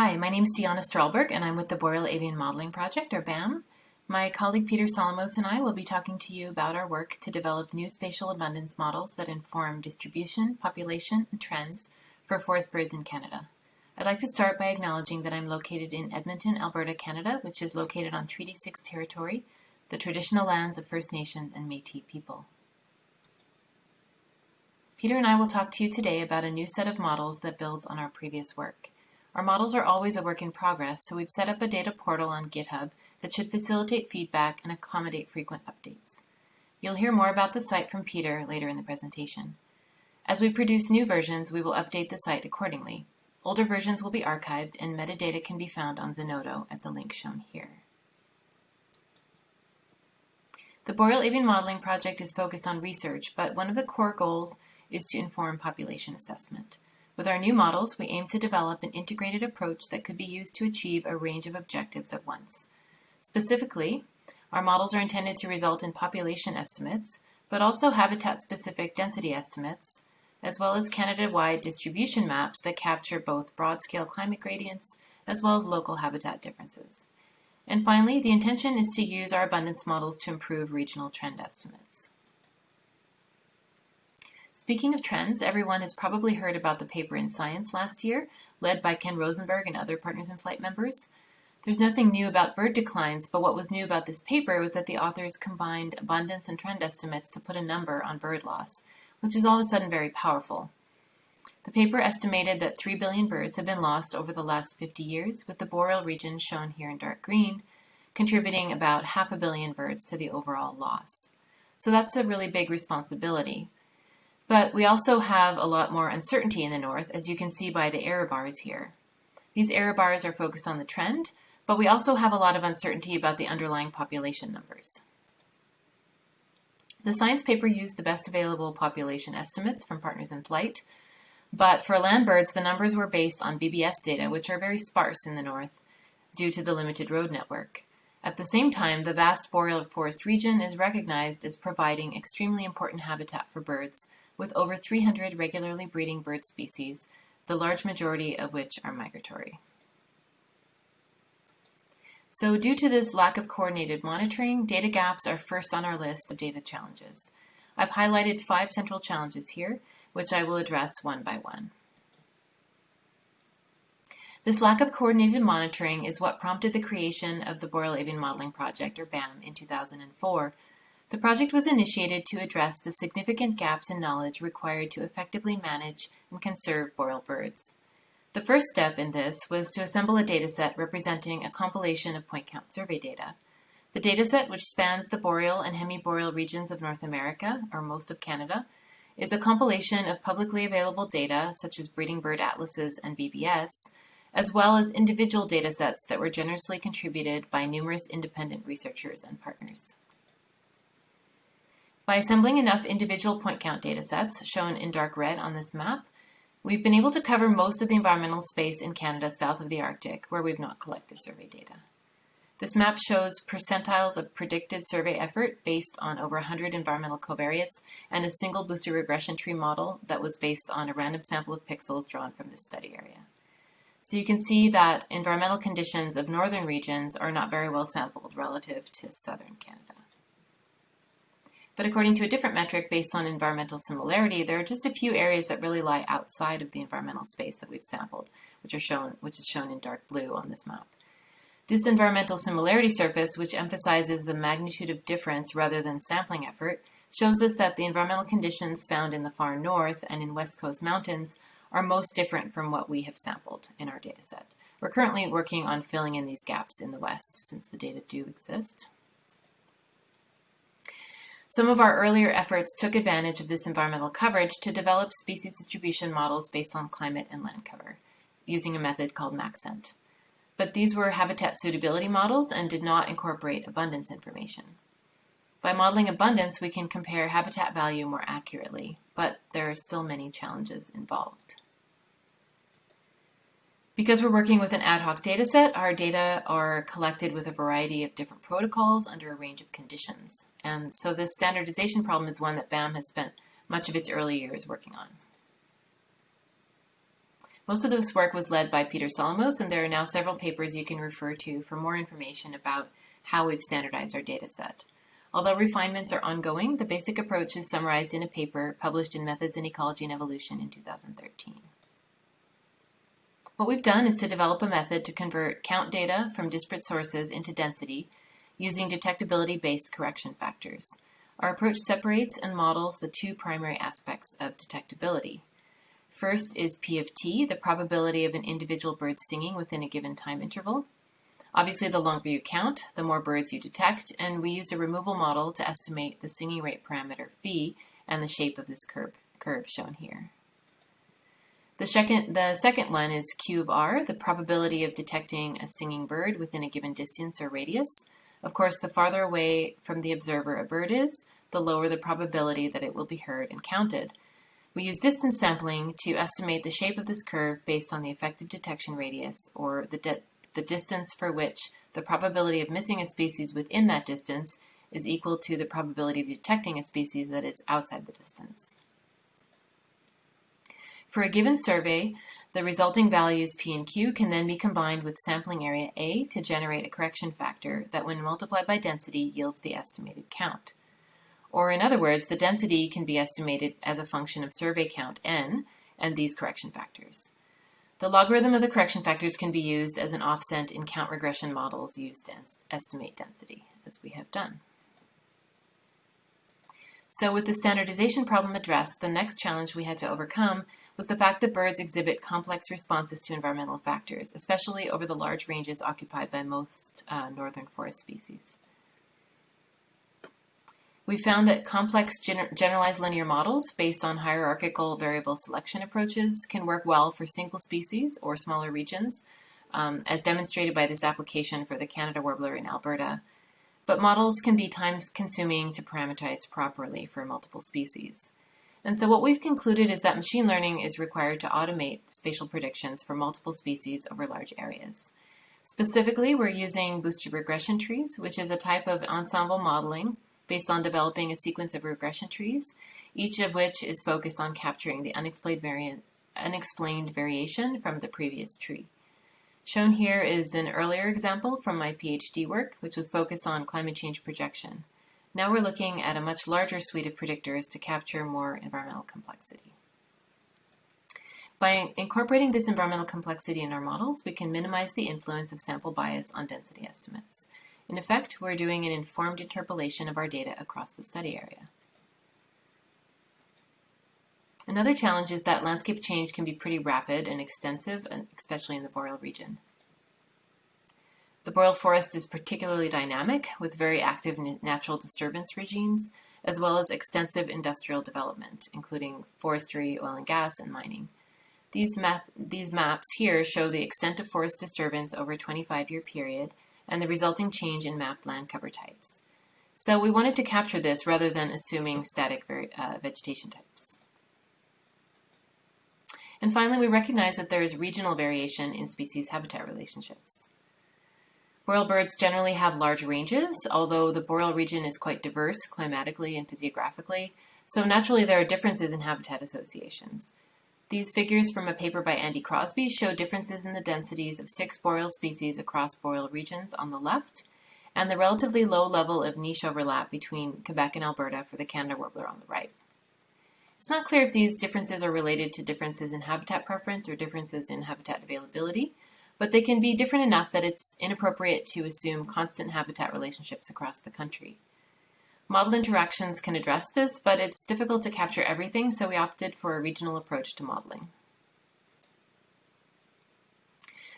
Hi, my name is Diana Stralberg and I'm with the Boreal Avian Modeling Project, or BAM. My colleague Peter Solymos and I will be talking to you about our work to develop new spatial abundance models that inform distribution, population, and trends for forest birds in Canada. I'd like to start by acknowledging that I'm located in Edmonton, Alberta, Canada, which is located on Treaty 6 territory, the traditional lands of First Nations and Métis people. Peter and I will talk to you today about a new set of models that builds on our previous work. Our models are always a work in progress, so we've set up a data portal on GitHub that should facilitate feedback and accommodate frequent updates. You'll hear more about the site from Peter later in the presentation. As we produce new versions, we will update the site accordingly. Older versions will be archived and metadata can be found on Zenodo at the link shown here. The Boreal Avian Modeling Project is focused on research, but one of the core goals is to inform population assessment. With our new models, we aim to develop an integrated approach that could be used to achieve a range of objectives at once. Specifically, our models are intended to result in population estimates, but also habitat-specific density estimates, as well as Canada-wide distribution maps that capture both broad-scale climate gradients as well as local habitat differences. And finally, the intention is to use our abundance models to improve regional trend estimates. Speaking of trends, everyone has probably heard about the paper in Science last year, led by Ken Rosenberg and other Partners in Flight members. There's nothing new about bird declines, but what was new about this paper was that the authors combined abundance and trend estimates to put a number on bird loss, which is all of a sudden very powerful. The paper estimated that 3 billion birds have been lost over the last 50 years, with the boreal region shown here in dark green, contributing about half a billion birds to the overall loss. So that's a really big responsibility. But we also have a lot more uncertainty in the north, as you can see by the error bars here. These error bars are focused on the trend, but we also have a lot of uncertainty about the underlying population numbers. The science paper used the best available population estimates from Partners in Flight, but for land birds, the numbers were based on BBS data, which are very sparse in the north due to the limited road network. At the same time, the vast boreal forest region is recognized as providing extremely important habitat for birds, with over 300 regularly breeding bird species, the large majority of which are migratory. So due to this lack of coordinated monitoring, data gaps are first on our list of data challenges. I've highlighted five central challenges here, which I will address one by one. This lack of coordinated monitoring is what prompted the creation of the Boreal Avian Modeling Project, or BAM, in 2004, the project was initiated to address the significant gaps in knowledge required to effectively manage and conserve boreal birds. The first step in this was to assemble a dataset representing a compilation of point count survey data. The dataset, which spans the boreal and hemiboreal regions of North America, or most of Canada, is a compilation of publicly available data, such as breeding bird atlases and BBS, as well as individual datasets that were generously contributed by numerous independent researchers and partners. By assembling enough individual point count datasets, shown in dark red on this map, we've been able to cover most of the environmental space in Canada south of the Arctic, where we've not collected survey data. This map shows percentiles of predicted survey effort based on over 100 environmental covariates and a single boosted regression tree model that was based on a random sample of pixels drawn from this study area. So you can see that environmental conditions of northern regions are not very well sampled relative to southern Canada. But according to a different metric based on environmental similarity, there are just a few areas that really lie outside of the environmental space that we've sampled, which are shown, which is shown in dark blue on this map. This environmental similarity surface, which emphasizes the magnitude of difference rather than sampling effort, shows us that the environmental conditions found in the far north and in west coast mountains are most different from what we have sampled in our dataset. We're currently working on filling in these gaps in the west since the data do exist. Some of our earlier efforts took advantage of this environmental coverage to develop species distribution models based on climate and land cover, using a method called Maxent. But these were habitat suitability models and did not incorporate abundance information. By modeling abundance, we can compare habitat value more accurately, but there are still many challenges involved. Because we're working with an ad hoc dataset, our data are collected with a variety of different protocols under a range of conditions. And so this standardization problem is one that BAM has spent much of its early years working on. Most of this work was led by Peter Solymos, and there are now several papers you can refer to for more information about how we've standardized our data set. Although refinements are ongoing, the basic approach is summarized in a paper published in Methods in Ecology and Evolution in 2013. What we've done is to develop a method to convert count data from disparate sources into density using detectability-based correction factors. Our approach separates and models the two primary aspects of detectability. First is P of t, the probability of an individual bird singing within a given time interval. Obviously, the longer you count, the more birds you detect, and we used a removal model to estimate the singing rate parameter phi and the shape of this curve, curve shown here. The second, the second one is Q of R, the probability of detecting a singing bird within a given distance or radius. Of course, the farther away from the observer a bird is, the lower the probability that it will be heard and counted. We use distance sampling to estimate the shape of this curve based on the effective detection radius, or the the distance for which the probability of missing a species within that distance is equal to the probability of detecting a species that is outside the distance. For a given survey, the resulting values P and Q can then be combined with sampling area A to generate a correction factor that when multiplied by density yields the estimated count. Or in other words, the density can be estimated as a function of survey count n and these correction factors. The logarithm of the correction factors can be used as an offset in count regression models used to estimate density, as we have done. So with the standardization problem addressed, the next challenge we had to overcome was the fact that birds exhibit complex responses to environmental factors, especially over the large ranges occupied by most uh, northern forest species. We found that complex gener generalized linear models based on hierarchical variable selection approaches can work well for single species or smaller regions, um, as demonstrated by this application for the Canada warbler in Alberta. But models can be time consuming to parameterize properly for multiple species. And so what we've concluded is that machine learning is required to automate spatial predictions for multiple species over large areas. Specifically, we're using boosted regression trees, which is a type of ensemble modeling based on developing a sequence of regression trees, each of which is focused on capturing the unexplained, variant, unexplained variation from the previous tree. Shown here is an earlier example from my PhD work, which was focused on climate change projection. Now we're looking at a much larger suite of predictors to capture more environmental complexity. By incorporating this environmental complexity in our models, we can minimize the influence of sample bias on density estimates. In effect, we're doing an informed interpolation of our data across the study area. Another challenge is that landscape change can be pretty rapid and extensive, especially in the boreal region. The boreal forest is particularly dynamic with very active natural disturbance regimes, as well as extensive industrial development, including forestry, oil and gas, and mining. These, these maps here show the extent of forest disturbance over a 25-year period and the resulting change in mapped land cover types. So we wanted to capture this rather than assuming static uh, vegetation types. And finally, we recognize that there is regional variation in species habitat relationships. Boreal birds generally have large ranges, although the boreal region is quite diverse climatically and physiographically, so naturally there are differences in habitat associations. These figures from a paper by Andy Crosby show differences in the densities of six boreal species across boreal regions on the left, and the relatively low level of niche overlap between Quebec and Alberta for the Canada warbler on the right. It's not clear if these differences are related to differences in habitat preference or differences in habitat availability, but they can be different enough that it's inappropriate to assume constant habitat relationships across the country. Model interactions can address this, but it's difficult to capture everything, so we opted for a regional approach to modeling.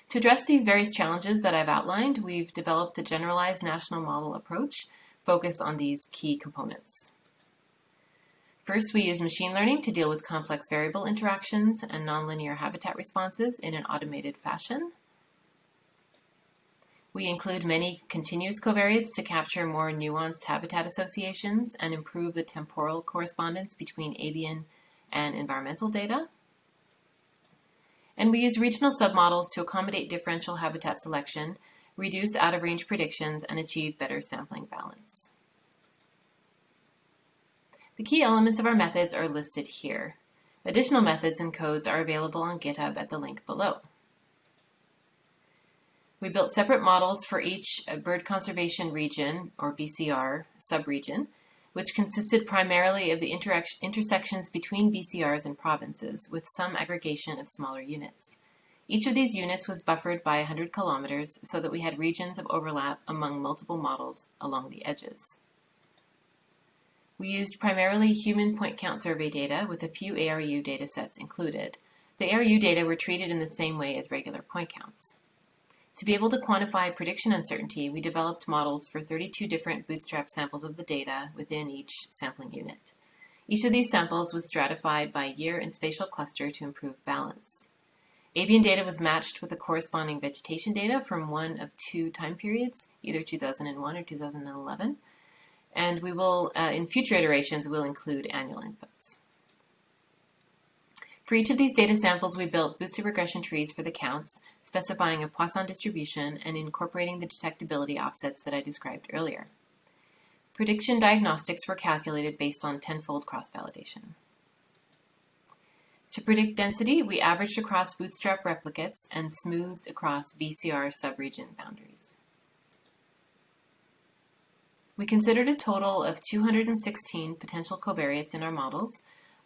To address these various challenges that I've outlined, we've developed a generalized national model approach focused on these key components. First, we use machine learning to deal with complex variable interactions and nonlinear habitat responses in an automated fashion. We include many continuous covariates to capture more nuanced habitat associations and improve the temporal correspondence between avian and environmental data. And we use regional submodels to accommodate differential habitat selection, reduce out-of-range predictions, and achieve better sampling balance. The key elements of our methods are listed here. Additional methods and codes are available on GitHub at the link below. We built separate models for each uh, bird conservation region, or BCR, subregion, which consisted primarily of the intersections between BCRs and provinces, with some aggregation of smaller units. Each of these units was buffered by 100 kilometers so that we had regions of overlap among multiple models along the edges. We used primarily human point count survey data with a few ARU datasets included. The ARU data were treated in the same way as regular point counts. To be able to quantify prediction uncertainty, we developed models for 32 different bootstrap samples of the data within each sampling unit. Each of these samples was stratified by year and spatial cluster to improve balance. Avian data was matched with the corresponding vegetation data from one of two time periods, either 2001 or 2011, and we will, uh, in future iterations, will include annual inputs. For each of these data samples, we built boosted regression trees for the counts, specifying a Poisson distribution and incorporating the detectability offsets that I described earlier. Prediction diagnostics were calculated based on tenfold cross-validation. To predict density, we averaged across bootstrap replicates and smoothed across BCR subregion boundaries. We considered a total of 216 potential covariates in our models,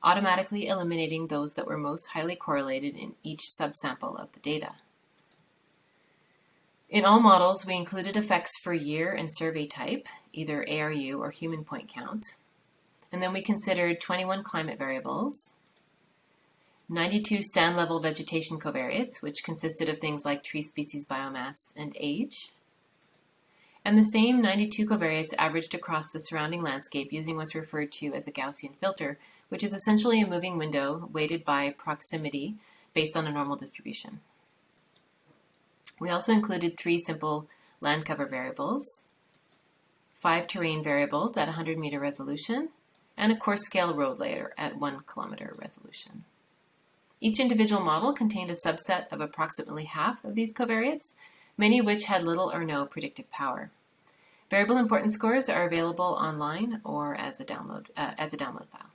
automatically eliminating those that were most highly correlated in each subsample of the data. In all models, we included effects for year and survey type, either ARU or human point count. And then we considered 21 climate variables, 92 stand level vegetation covariates, which consisted of things like tree species biomass and age. And the same 92 covariates averaged across the surrounding landscape using what's referred to as a Gaussian filter, which is essentially a moving window weighted by proximity based on a normal distribution. We also included three simple land cover variables, five terrain variables at 100 meter resolution, and a coarse scale road layer at 1 kilometer resolution. Each individual model contained a subset of approximately half of these covariates, many of which had little or no predictive power. Variable importance scores are available online or as a download, uh, as a download file.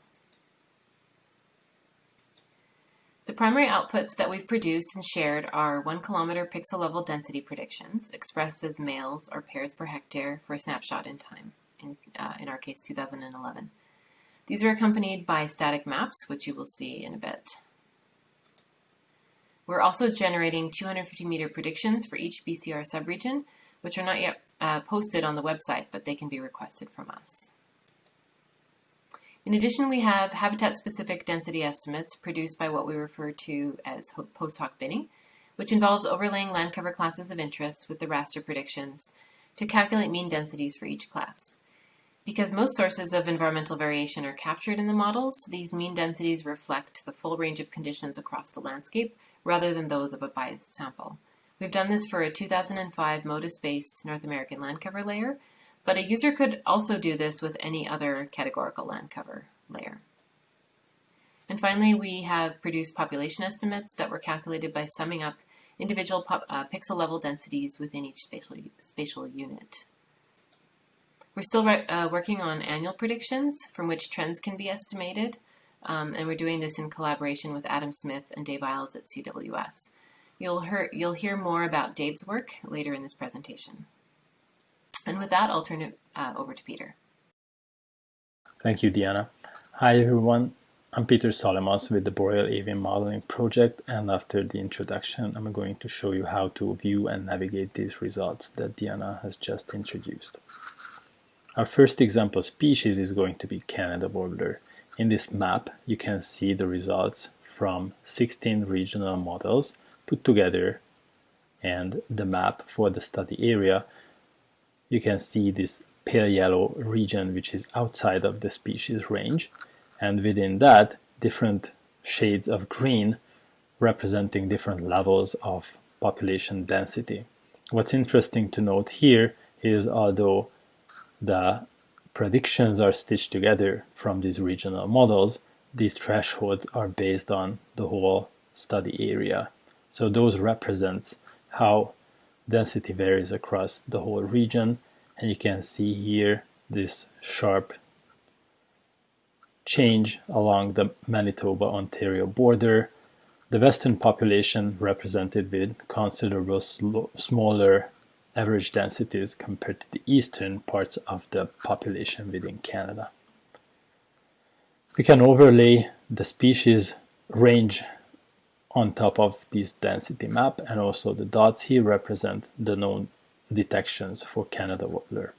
The primary outputs that we've produced and shared are 1 kilometer pixel level density predictions, expressed as males or pairs per hectare for a snapshot in time, in, uh, in our case 2011. These are accompanied by static maps, which you will see in a bit. We're also generating 250 meter predictions for each BCR subregion, which are not yet uh, posted on the website, but they can be requested from us. In addition, we have habitat-specific density estimates produced by what we refer to as post hoc binning, which involves overlaying land cover classes of interest with the raster predictions to calculate mean densities for each class. Because most sources of environmental variation are captured in the models, these mean densities reflect the full range of conditions across the landscape rather than those of a biased sample. We've done this for a 2005 MODIS-based North American land cover layer, but a user could also do this with any other categorical land cover layer. And finally, we have produced population estimates that were calculated by summing up individual uh, pixel level densities within each spatial, spatial unit. We're still uh, working on annual predictions from which trends can be estimated, um, and we're doing this in collaboration with Adam Smith and Dave Iles at CWS. You'll hear, you'll hear more about Dave's work later in this presentation. And with that, I'll turn it uh, over to Peter. Thank you, Diana. Hi, everyone. I'm Peter Solymos with the Boreal Avian Modeling Project, and after the introduction, I'm going to show you how to view and navigate these results that Diana has just introduced. Our first example species is going to be Canada warbler. In this map, you can see the results from 16 regional models put together and the map for the study area you can see this pale yellow region which is outside of the species range and within that different shades of green representing different levels of population density. What's interesting to note here is although the predictions are stitched together from these regional models, these thresholds are based on the whole study area. So those represents how density varies across the whole region and you can see here this sharp change along the Manitoba-Ontario border. The western population represented with considerable smaller average densities compared to the eastern parts of the population within Canada. We can overlay the species range on top of this density map and also the dots here represent the known detections for Canada warbler.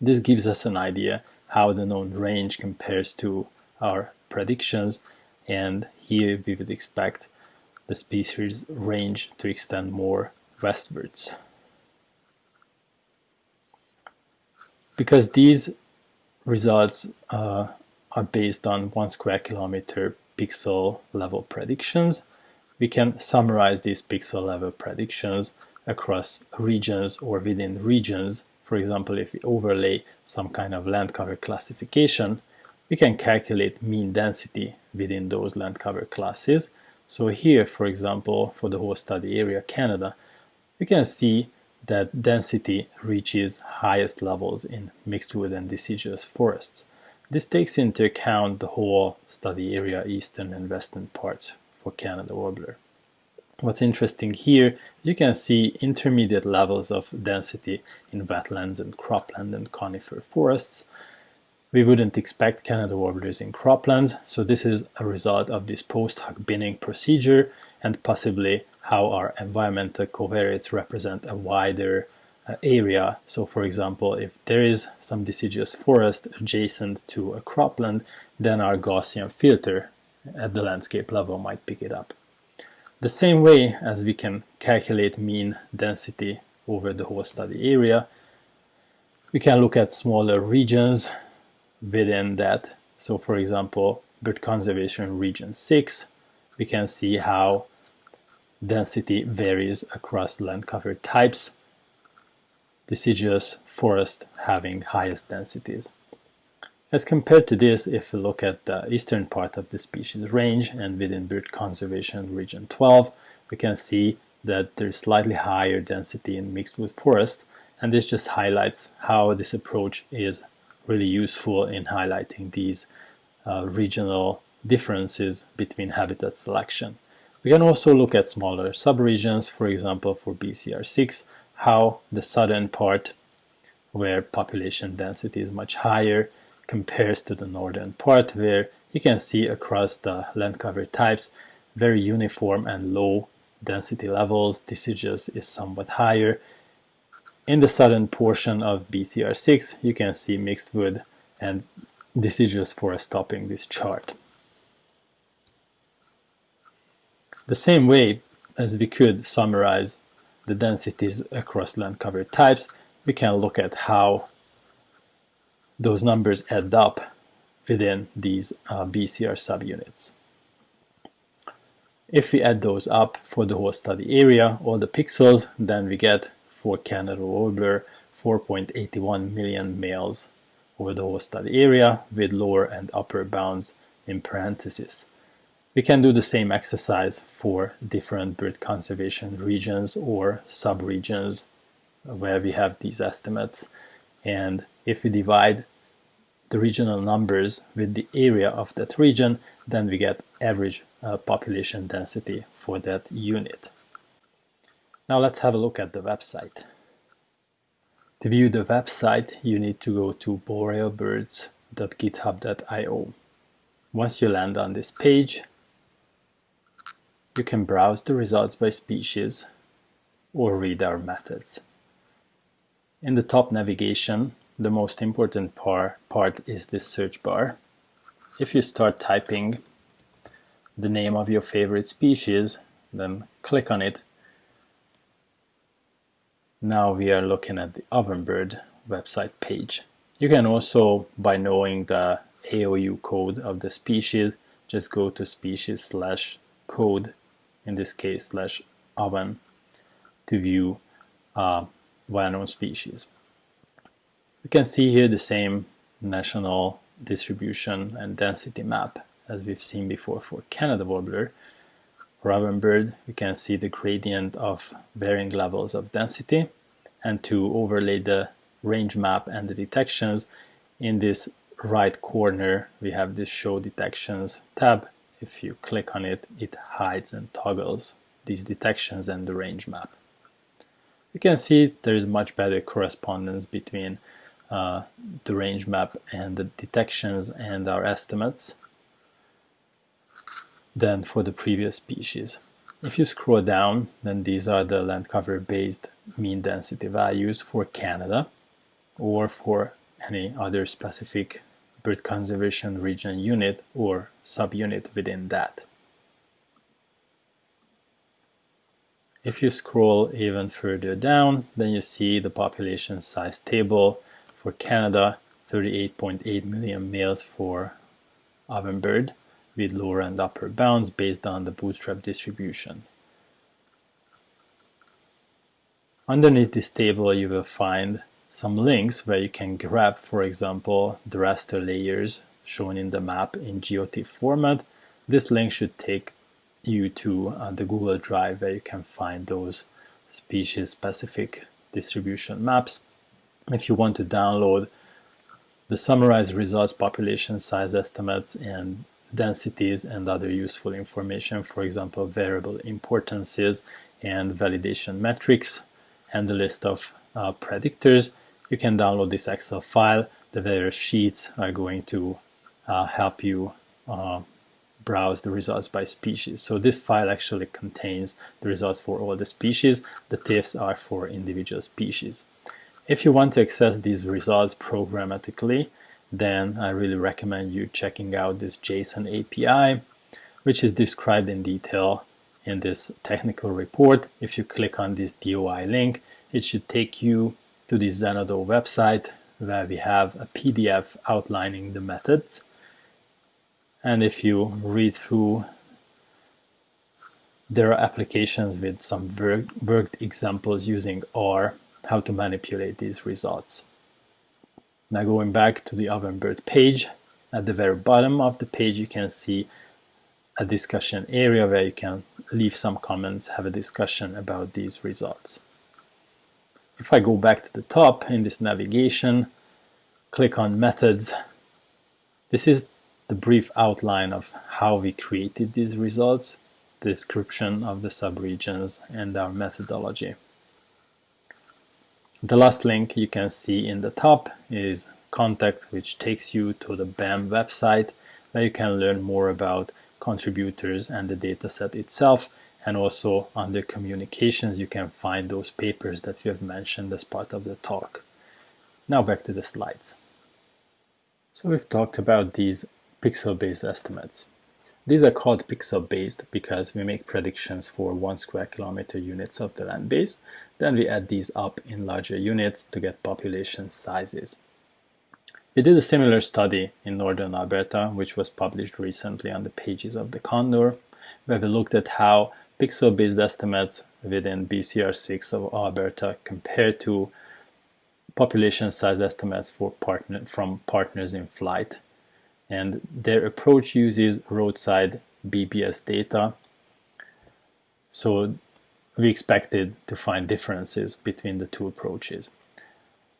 This gives us an idea how the known range compares to our predictions and here we would expect the species range to extend more westwards. Because these results uh, are based on one square kilometer pixel level predictions, we can summarize these pixel level predictions across regions or within regions. For example, if we overlay some kind of land cover classification, we can calculate mean density within those land cover classes. So here, for example, for the whole study area Canada, we can see that density reaches highest levels in mixed wood and deciduous forests. This takes into account the whole study area, eastern and western parts for Canada warbler. What's interesting here is you can see intermediate levels of density in wetlands and cropland and conifer forests. We wouldn't expect Canada warblers in croplands, so this is a result of this post hoc binning procedure and possibly how our environmental covariates represent a wider Uh, area. So for example, if there is some deciduous forest adjacent to a cropland, then our Gaussian filter at the landscape level might pick it up. The same way as we can calculate mean density over the whole study area, we can look at smaller regions within that. So for example, bird conservation region 6, we can see how density varies across land cover types deciduous forest having highest densities. As compared to this, if we look at the eastern part of the species range and within bird conservation region 12, we can see that there's slightly higher density in mixed wood forests, and this just highlights how this approach is really useful in highlighting these uh, regional differences between habitat selection. We can also look at smaller subregions, for example for BCR6, how the southern part, where population density is much higher, compares to the northern part, where you can see across the land cover types very uniform and low density levels. Deciduous is somewhat higher. In the southern portion of BCR6, you can see mixed wood and deciduous forest topping this chart. The same way as we could summarize the densities across land cover types, we can look at how those numbers add up within these uh, BCR subunits. If we add those up for the whole study area, all the pixels, then we get for Canada warbler 4.81 million males over the whole study area with lower and upper bounds in parentheses. We can do the same exercise for different bird conservation regions or subregions where we have these estimates. And if we divide the regional numbers with the area of that region, then we get average uh, population density for that unit. Now let's have a look at the website. To view the website, you need to go to borealbirds.github.io. Once you land on this page, you can browse the results by species or read our methods. In the top navigation, the most important par part is this search bar. If you start typing the name of your favorite species, then click on it. Now we are looking at the Ovenbird website page. You can also, by knowing the AOU code of the species, just go to species slash code in this case slash oven to view uh, well-known species. We can see here the same national distribution and density map as we've seen before for Canada warbler. For ovenbird, we can see the gradient of varying levels of density and to overlay the range map and the detections in this right corner, we have this Show Detections tab. If you click on it, it hides and toggles these detections and the range map. You can see there is much better correspondence between uh, the range map and the detections and our estimates than for the previous species. If you scroll down, then these are the land cover based mean density values for Canada or for any other specific bird conservation region unit or subunit within that. If you scroll even further down, then you see the population size table for Canada, 38.8 million males for ovenbird with lower and upper bounds based on the bootstrap distribution. Underneath this table you will find some links where you can grab, for example, the raster layers shown in the map in GeoTIFF format. This link should take you to uh, the Google Drive where you can find those species-specific distribution maps. If you want to download the summarized results, population size estimates, and densities and other useful information, for example, variable importances and validation metrics, and the list of uh, predictors, you can download this Excel file. The various sheets are going to uh, help you uh, browse the results by species. So this file actually contains the results for all the species. The TIFFs are for individual species. If you want to access these results programmatically, then I really recommend you checking out this JSON API, which is described in detail in this technical report. If you click on this DOI link, it should take you to the Zenodo website where we have a PDF outlining the methods. And if you read through, there are applications with some worked examples using R, how to manipulate these results. Now going back to the Ovenbird page, at the very bottom of the page you can see a discussion area where you can leave some comments, have a discussion about these results. If I go back to the top in this navigation, click on methods, this is the brief outline of how we created these results, description of the subregions, and our methodology. The last link you can see in the top is contact which takes you to the BAM website where you can learn more about contributors and the dataset itself and also under communications you can find those papers that we have mentioned as part of the talk. Now back to the slides. So we've talked about these pixel-based estimates. These are called pixel-based because we make predictions for one square kilometer units of the land base, then we add these up in larger units to get population sizes. We did a similar study in northern Alberta, which was published recently on the pages of the Condor, where we looked at how pixel-based estimates within BCR6 of Alberta compared to population size estimates for partner, from partners in flight. And their approach uses roadside BBS data. So we expected to find differences between the two approaches.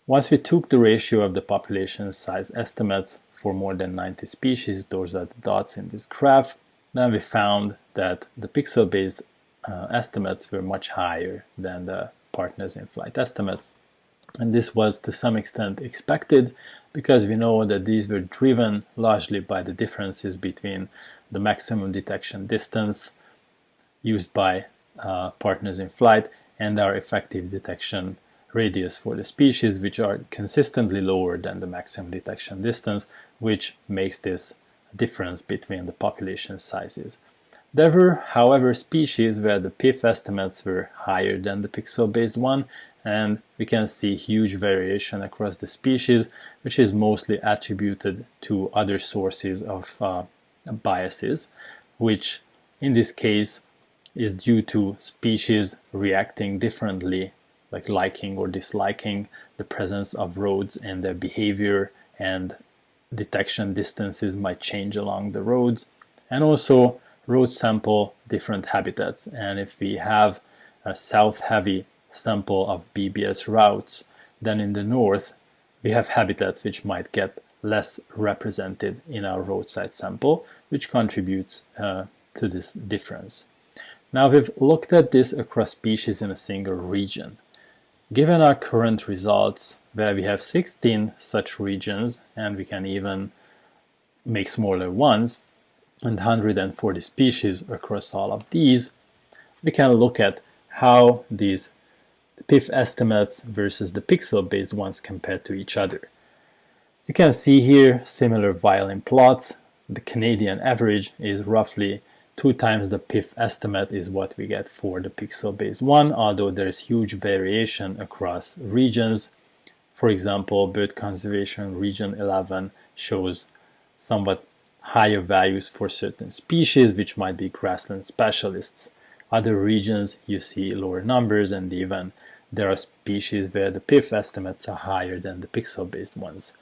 Once we took the ratio of the population size estimates for more than 90 species, those are the dots in this graph, then we found that the pixel-based uh, estimates were much higher than the partners in flight estimates. And this was to some extent expected because we know that these were driven largely by the differences between the maximum detection distance used by uh, partners in flight and our effective detection radius for the species, which are consistently lower than the maximum detection distance, which makes this difference between the population sizes. There were, however, species where the PIF estimates were higher than the pixel-based one, and we can see huge variation across the species, which is mostly attributed to other sources of uh, biases, which in this case is due to species reacting differently, like liking or disliking the presence of roads and their behavior and detection distances might change along the roads and also road sample different habitats and if we have a south heavy sample of BBS routes then in the north we have habitats which might get less represented in our roadside sample, which contributes uh, to this difference. Now we've looked at this across species in a single region. Given our current results, where we have 16 such regions, and we can even make smaller ones, and 140 species across all of these, we can look at how these PIF estimates versus the pixel-based ones compare to each other. You can see here similar violin plots. The Canadian average is roughly two times the PIF estimate is what we get for the pixel-based one, although there is huge variation across regions. For example, bird conservation region 11 shows somewhat higher values for certain species, which might be grassland specialists. Other regions you see lower numbers and even there are species where the PIF estimates are higher than the pixel-based ones.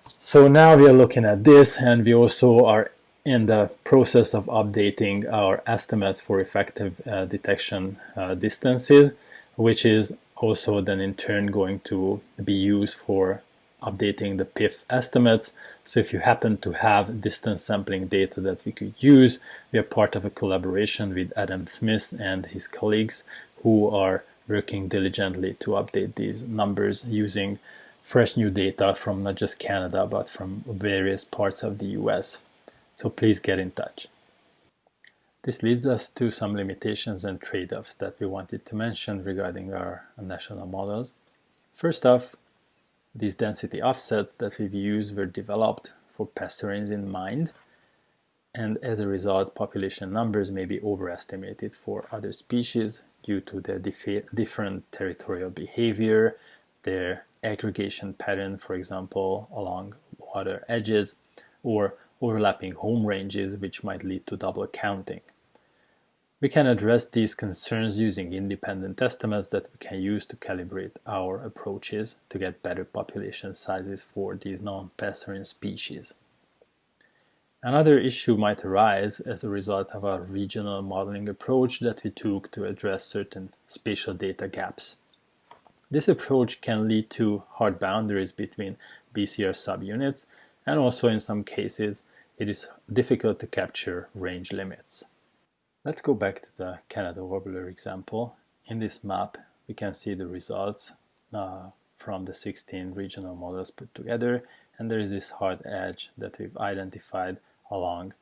So now we are looking at this and we also are in the process of updating our estimates for effective uh, detection uh, distances, which is also then in turn going to be used for updating the PIF estimates. So if you happen to have distance sampling data that we could use, we are part of a collaboration with Adam Smith and his colleagues who are working diligently to update these numbers using fresh new data from not just Canada but from various parts of the US so please get in touch. This leads us to some limitations and trade-offs that we wanted to mention regarding our national models. First off, these density offsets that we've used were developed for passerines in mind, and as a result, population numbers may be overestimated for other species due to their different territorial behavior, their aggregation pattern, for example, along water edges, or overlapping home ranges which might lead to double counting. We can address these concerns using independent estimates that we can use to calibrate our approaches to get better population sizes for these non-passerine species. Another issue might arise as a result of our regional modeling approach that we took to address certain spatial data gaps. This approach can lead to hard boundaries between BCR subunits and also in some cases it is difficult to capture range limits. Let's go back to the Canada warbler example. In this map we can see the results uh, from the 16 regional models put together and there is this hard edge that we've identified along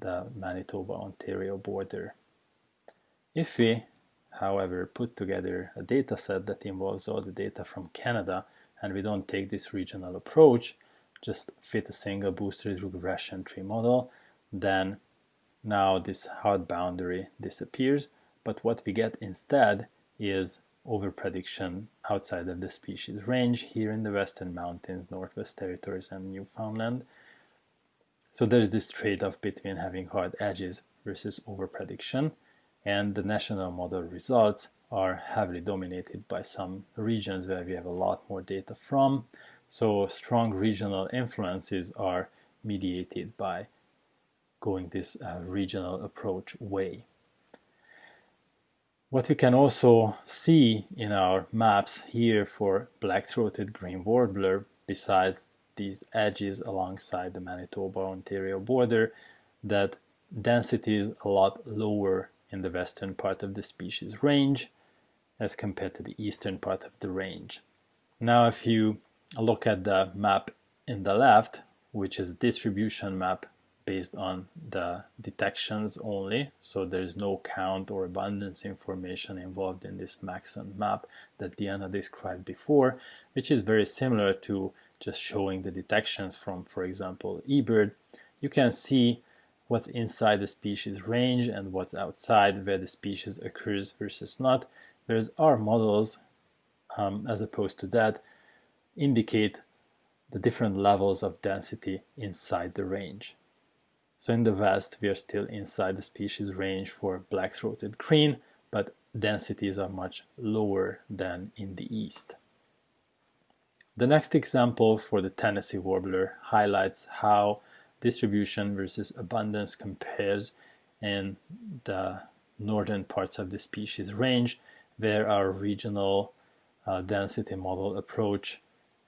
the Manitoba-Ontario border. If we, however, put together a data set that involves all the data from Canada and we don't take this regional approach, just fit a single boosted regression tree model, then now this hard boundary disappears. But what we get instead is overprediction outside of the species range here in the Western Mountains, Northwest Territories, and Newfoundland. So there's this trade-off between having hard edges versus overprediction, and the national model results are heavily dominated by some regions where we have a lot more data from, so strong regional influences are mediated by going this uh, regional approach way. What we can also see in our maps here for black-throated green warbler, besides these edges alongside the Manitoba-Ontario border, that density is a lot lower in the western part of the species range as compared to the eastern part of the range. Now if you look at the map in the left, which is a distribution map based on the detections only. So there's no count or abundance information involved in this Maxent map that Diana described before, which is very similar to just showing the detections from, for example, eBird. You can see what's inside the species range and what's outside where the species occurs versus not, whereas our models, um, as opposed to that, indicate the different levels of density inside the range. So in the west, we are still inside the species range for black-throated green, but densities are much lower than in the east. The next example for the Tennessee warbler highlights how distribution versus abundance compares in the northern parts of the species range, where our regional uh, density model approach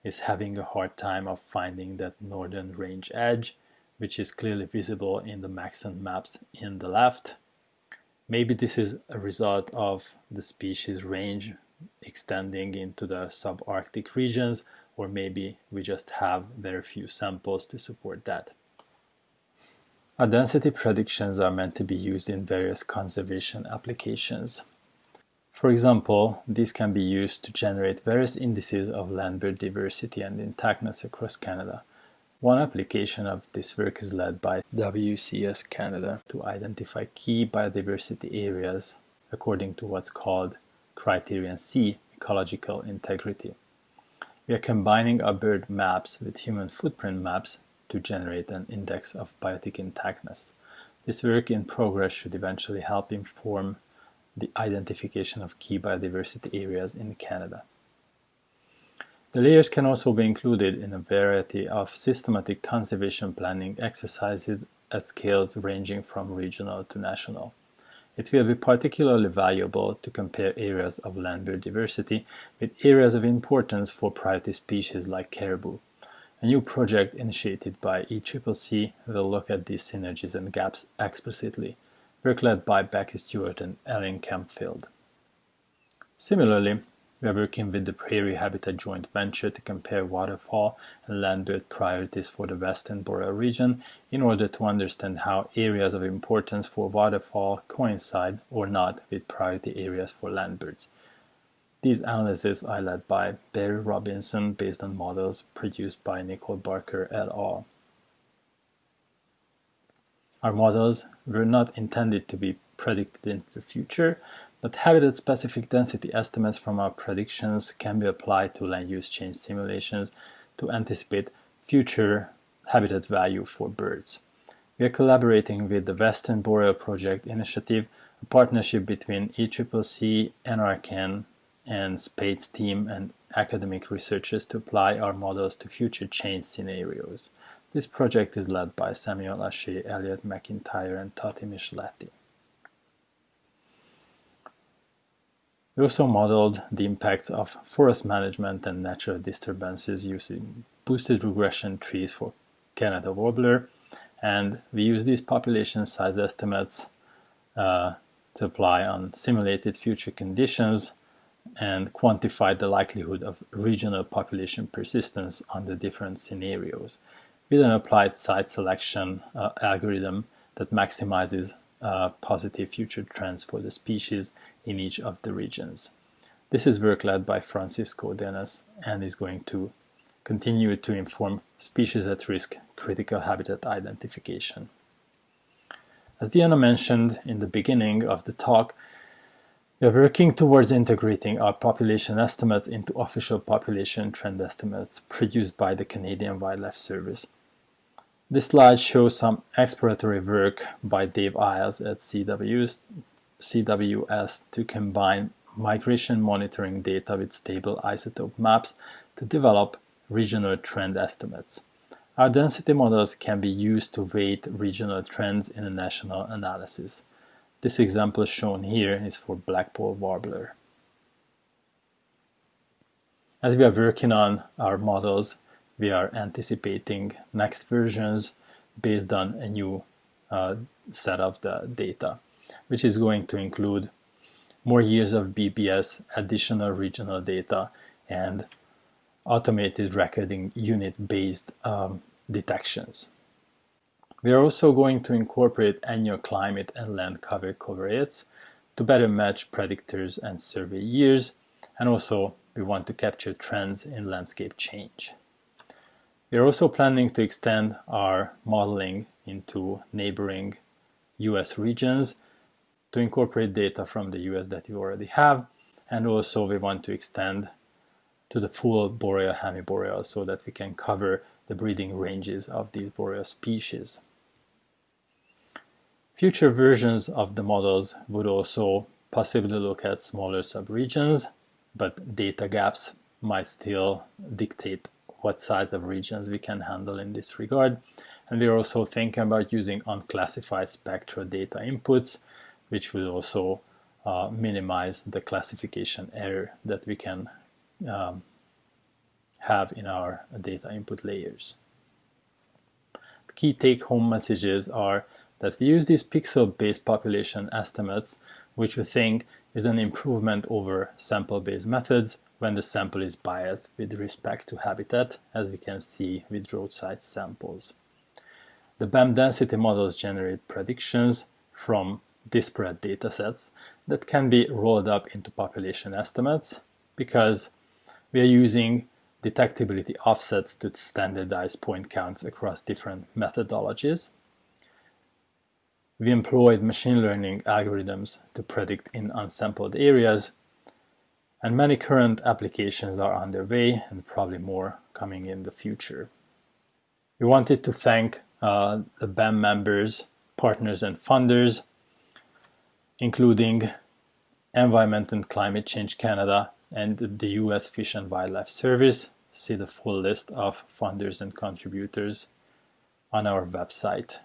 is having a hard time of finding that northern range edge, which is clearly visible in the Maxent maps in the left. Maybe this is a result of the species range extending into the subarctic regions, or maybe we just have very few samples to support that. Our density predictions are meant to be used in various conservation applications. For example, these can be used to generate various indices of land bird diversity and intactness across Canada. One application of this work is led by WCS Canada to identify key biodiversity areas according to what's called Criterion C, ecological integrity. We are combining our bird maps with human footprint maps to generate an index of biotic intactness. This work in progress should eventually help inform the identification of key biodiversity areas in Canada. The layers can also be included in a variety of systematic conservation planning exercises at scales ranging from regional to national. It will be particularly valuable to compare areas of land biodiversity with areas of importance for priority species like caribou. A new project initiated by ECCC will look at these synergies and gaps explicitly, work led by Becky Stewart and Ellen Campfield. Similarly, we are working with the Prairie Habitat Joint Venture to compare waterfowl and land bird priorities for the Western Boreal region in order to understand how areas of importance for waterfowl coincide or not with priority areas for land birds. These analyses are led by Barry Robinson based on models produced by Nicole Barker et al. Our models were not intended to be predicted into the future, but habitat-specific density estimates from our predictions can be applied to land use change simulations to anticipate future habitat value for birds. We are collaborating with the Western Boreal Project Initiative, a partnership between ECCC, NRCan, and SpaDES team and academic researchers to apply our models to future change scenarios. This project is led by Samuel Haché, Eliot McIntire, and Tati Micheletti. We also modeled the impacts of forest management and natural disturbances using boosted regression trees for Canada warbler, and we use these population size estimates uh, to apply on simulated future conditions and quantify the likelihood of regional population persistence under different scenarios with an applied site selection uh, algorithm that maximizes uh, positive future trends for the species in each of the regions. This is work led by Francisco Denes and is going to continue to inform species at risk critical habitat identification. As Diana mentioned in the beginning of the talk, we are working towards integrating our population estimates into official population trend estimates produced by the Canadian Wildlife Service. This slide shows some exploratory work by Dave Iles at CWS, CWS to combine migration monitoring data with stable isotope maps to develop regional trend estimates. Our density models can be used to weight regional trends in a national analysis. This example shown here is for Blackpoll warbler. As we are working on our models, we are anticipating next versions based on a new uh, set of the data, which is going to include more years of BBS, additional regional data, and automated recording unit-based um, detections. We are also going to incorporate annual climate and land cover covariates to better match predictors and survey years, and also we want to capture trends in landscape change. We are also planning to extend our modeling into neighboring US regions to incorporate data from the US that you already have. And also we want to extend to the full boreal hemiboreal so that we can cover the breeding ranges of these boreal species. Future versions of the models would also possibly look at smaller subregions, but data gaps might still dictate what size of regions we can handle in this regard. And we're also thinking about using unclassified spectral data inputs which will also uh, minimize the classification error that we can um, have in our data input layers. The key take-home messages are that we use these pixel-based population estimates, which we think is an improvement over sample-based methods when the sample is biased with respect to habitat, as we can see with roadside samples. The BAM density models generate predictions from disparate datasets that can be rolled up into population estimates because we are using detectability offsets to standardize point counts across different methodologies. We employed machine learning algorithms to predict in unsampled areas, and many current applications are underway and probably more coming in the future. We wanted to thank uh, the BAM members, partners, and funders, including Environment and Climate Change Canada and the US Fish and Wildlife Service. See the full list of funders and contributors on our website.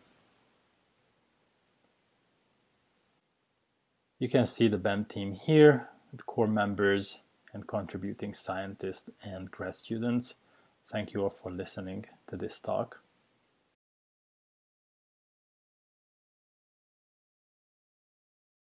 You can see the BAM team here, core members and contributing scientists and grad students. Thank you all for listening to this talk.